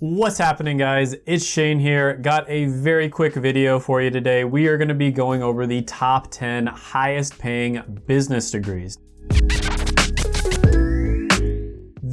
What's happening guys? It's Shane here. Got a very quick video for you today. We are gonna be going over the top 10 highest paying business degrees.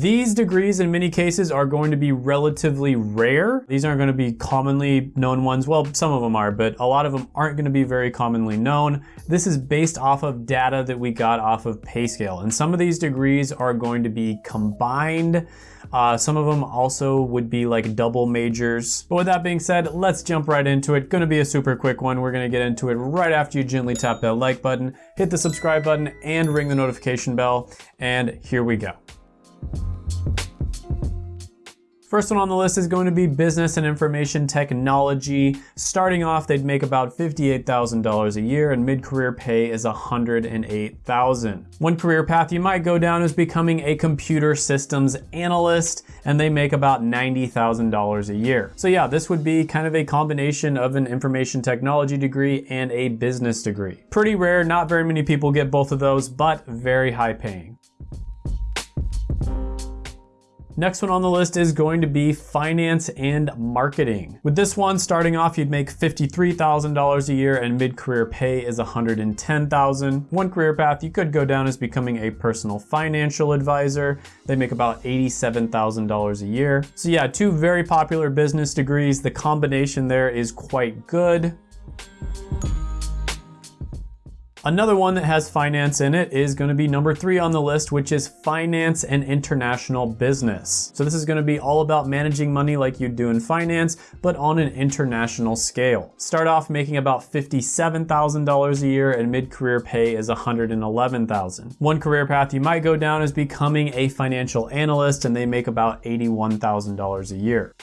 These degrees in many cases are going to be relatively rare. These aren't going to be commonly known ones. Well, some of them are, but a lot of them aren't going to be very commonly known. This is based off of data that we got off of PayScale. And some of these degrees are going to be combined. Uh, some of them also would be like double majors. But with that being said, let's jump right into it. Gonna be a super quick one. We're gonna get into it right after you gently tap that like button, hit the subscribe button, and ring the notification bell. And here we go. First one on the list is going to be business and information technology. Starting off, they'd make about $58,000 a year and mid-career pay is 108,000. One career path you might go down is becoming a computer systems analyst and they make about $90,000 a year. So yeah, this would be kind of a combination of an information technology degree and a business degree. Pretty rare, not very many people get both of those, but very high paying. Next one on the list is going to be finance and marketing. With this one, starting off, you'd make $53,000 a year and mid-career pay is $110,000. One career path you could go down is becoming a personal financial advisor. They make about $87,000 a year. So yeah, two very popular business degrees. The combination there is quite good. Another one that has finance in it is gonna be number three on the list, which is finance and international business. So this is gonna be all about managing money like you do in finance, but on an international scale. Start off making about $57,000 a year and mid-career pay is 111,000. One career path you might go down is becoming a financial analyst and they make about $81,000 a year.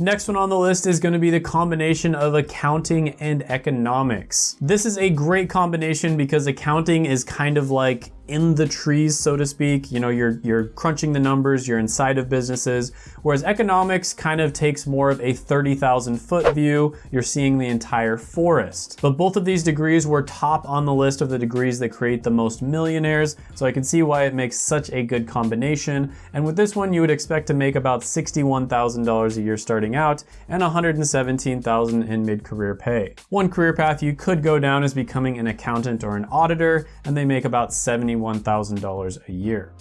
Next one on the list is gonna be the combination of accounting and economics. This is a great combination because accounting is kind of like in the trees, so to speak. You know, you're, you're crunching the numbers, you're inside of businesses, whereas economics kind of takes more of a 30,000 foot view. You're seeing the entire forest. But both of these degrees were top on the list of the degrees that create the most millionaires, so I can see why it makes such a good combination. And with this one, you would expect to make about $61,000 a year starting out and $117,000 in mid-career pay. One career path you could go down is becoming an accountant or an auditor, and they make about 70 $21,000 a year.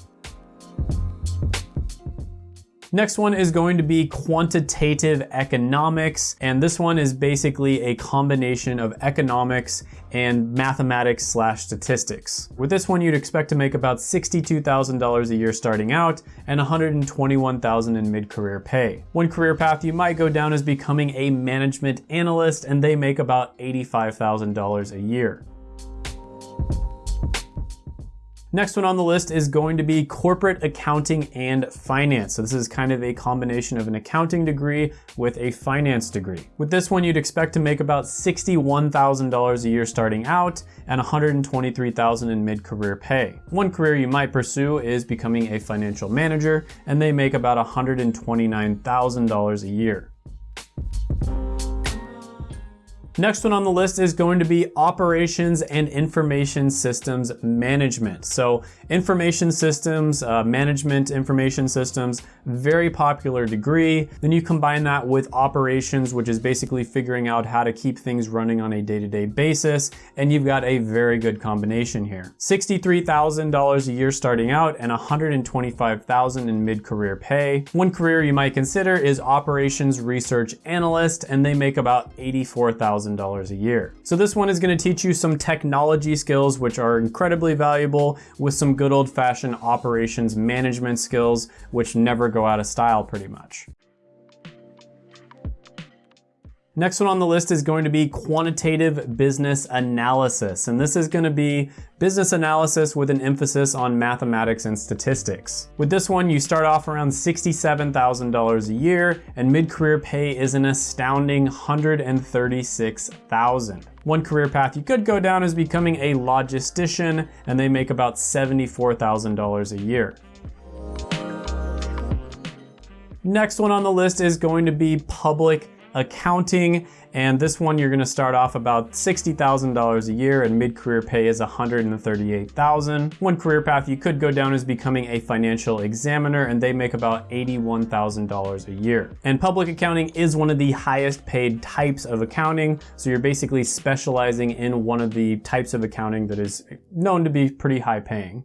Next one is going to be quantitative economics, and this one is basically a combination of economics and mathematics slash statistics. With this one, you'd expect to make about $62,000 a year starting out and $121,000 in mid-career pay. One career path you might go down is becoming a management analyst, and they make about $85,000 a year. Next one on the list is going to be corporate accounting and finance. So this is kind of a combination of an accounting degree with a finance degree. With this one, you'd expect to make about $61,000 a year starting out and $123,000 in mid-career pay. One career you might pursue is becoming a financial manager and they make about $129,000 a year. Next one on the list is going to be operations and information systems management. So information systems, uh, management information systems, very popular degree. Then you combine that with operations, which is basically figuring out how to keep things running on a day-to-day -day basis. And you've got a very good combination here. $63,000 a year starting out and $125,000 in mid-career pay. One career you might consider is operations research analyst, and they make about 84,000 $1,000 a year. So this one is gonna teach you some technology skills which are incredibly valuable with some good old fashioned operations management skills which never go out of style pretty much. Next one on the list is going to be quantitative business analysis. And this is gonna be business analysis with an emphasis on mathematics and statistics. With this one, you start off around $67,000 a year and mid-career pay is an astounding $136,000. One career path you could go down is becoming a logistician and they make about $74,000 a year. Next one on the list is going to be public accounting, and this one you're gonna start off about $60,000 a year and mid-career pay is $138,000. One career path you could go down is becoming a financial examiner and they make about $81,000 a year. And public accounting is one of the highest paid types of accounting, so you're basically specializing in one of the types of accounting that is known to be pretty high paying.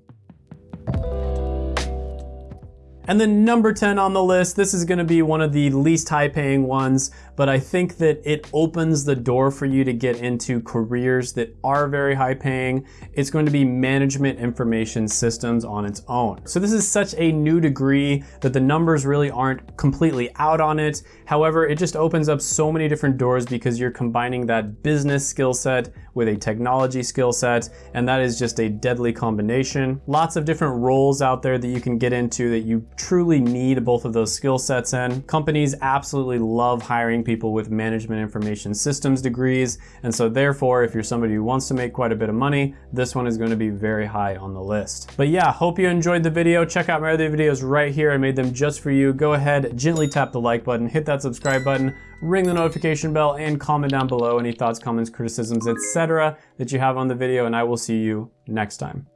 And then number 10 on the list, this is gonna be one of the least high paying ones, but I think that it opens the door for you to get into careers that are very high paying. It's going to be management information systems on its own. So this is such a new degree that the numbers really aren't completely out on it. However, it just opens up so many different doors because you're combining that business skill set with a technology skill set, and that is just a deadly combination. Lots of different roles out there that you can get into that you truly need both of those skill sets in. Companies absolutely love hiring people with management information systems degrees, and so therefore, if you're somebody who wants to make quite a bit of money, this one is gonna be very high on the list. But yeah, hope you enjoyed the video. Check out my other videos right here. I made them just for you. Go ahead, gently tap the like button, hit that subscribe button, ring the notification bell, and comment down below any thoughts, comments, criticisms, etc. that you have on the video, and I will see you next time.